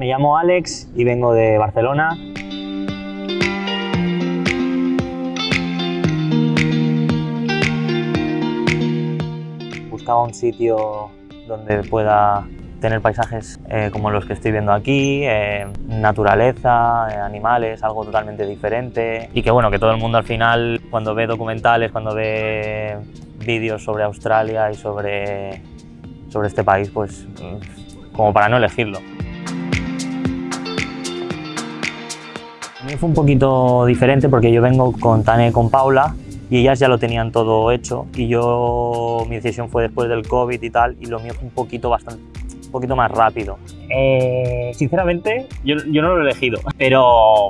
Me llamo Alex y vengo de Barcelona. Buscaba un sitio donde pueda tener paisajes eh, como los que estoy viendo aquí, eh, naturaleza, eh, animales, algo totalmente diferente y que bueno, que todo el mundo al final cuando ve documentales, cuando ve vídeos sobre Australia y sobre, sobre este país, pues como para no elegirlo. Fue un poquito diferente porque yo vengo con Tane con Paula y ellas ya lo tenían todo hecho y yo, mi decisión fue después del COVID y tal y lo mío fue un poquito bastante un poquito más rápido. Eh, sinceramente, yo, yo, no lo he elegido, pero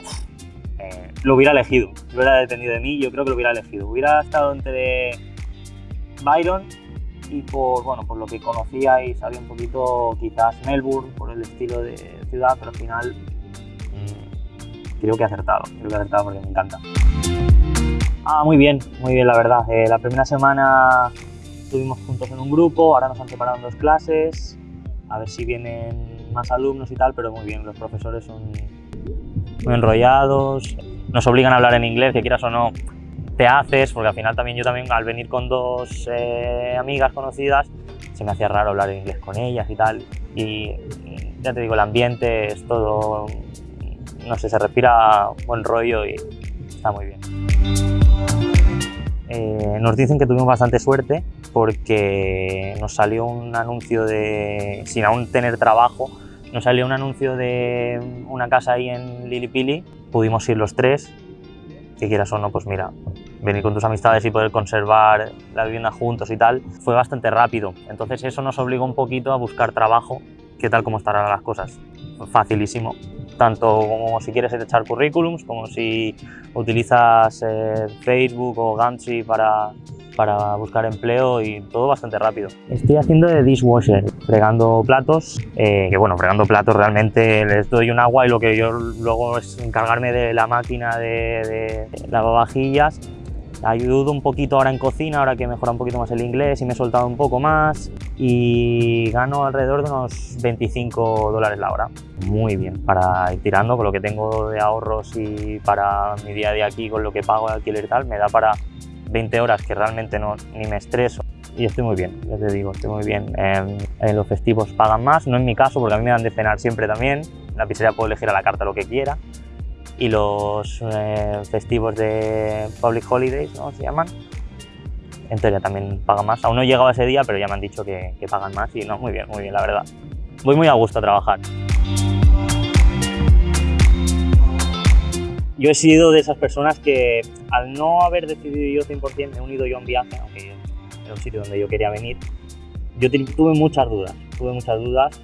eh, lo hubiera elegido. Lo hubiera dependido de mí, yo creo que lo hubiera elegido. Hubiera estado entre Byron y por, bueno, por lo que conocía y sabía un poquito quizás Melbourne, por el estilo de ciudad, pero al final creo que he acertado, creo que he acertado porque me encanta. Ah, muy bien, muy bien la verdad. Eh, la primera semana estuvimos juntos en un grupo, ahora nos han separado en dos clases, a ver si vienen más alumnos y tal, pero muy bien, los profesores son muy enrollados, nos obligan a hablar en inglés, que quieras o no, te haces, porque al final también yo también al venir con dos eh, amigas conocidas, se me hacía raro hablar en inglés con ellas y tal, y ya te digo, el ambiente es todo, no sé, se respira buen rollo y está muy bien. Eh, nos dicen que tuvimos bastante suerte porque nos salió un anuncio de, sin aún tener trabajo, nos salió un anuncio de una casa ahí en Lilipili, pudimos ir los tres, que quieras o no, pues mira, venir con tus amistades y poder conservar la vivienda juntos y tal, fue bastante rápido. Entonces eso nos obligó un poquito a buscar trabajo, qué tal como estarán las cosas. Facilísimo, tanto como si quieres echar currículums, como si utilizas eh, Facebook o Gumtree para, para buscar empleo y todo bastante rápido. Estoy haciendo de dishwasher, fregando platos, eh, que bueno, fregando platos realmente les doy un agua y lo que yo luego es encargarme de la máquina de, de lavavajillas Ayudo un poquito ahora en cocina, ahora que he mejorado un poquito más el inglés y me he soltado un poco más y gano alrededor de unos 25 dólares la hora. Muy bien, para ir tirando con lo que tengo de ahorros y para mi día a día aquí con lo que pago de alquiler y tal, me da para 20 horas que realmente no, ni me estreso y estoy muy bien, ya te digo, estoy muy bien. en los festivos pagan más, no en mi caso porque a mí me dan de cenar siempre también, la pizzería puedo elegir a la carta lo que quiera y los eh, festivos de Public Holidays, ¿no? Se llaman. En teoría también pagan más. Aún no he llegado a ese día, pero ya me han dicho que, que pagan más y no, muy bien, muy bien, la verdad. Voy muy a gusto a trabajar. Yo he sido de esas personas que al no haber decidido yo 100% me he unido yo a un viaje, aunque era un sitio donde yo quería venir, yo tuve muchas dudas, tuve muchas dudas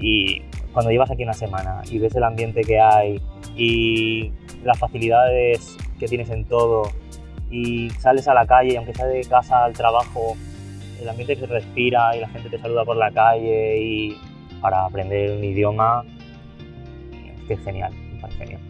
y cuando llevas aquí una semana y ves el ambiente que hay y las facilidades que tienes en todo y sales a la calle aunque sea de casa al trabajo, el ambiente que se respira y la gente te saluda por la calle y para aprender un idioma, es que es genial, es genial.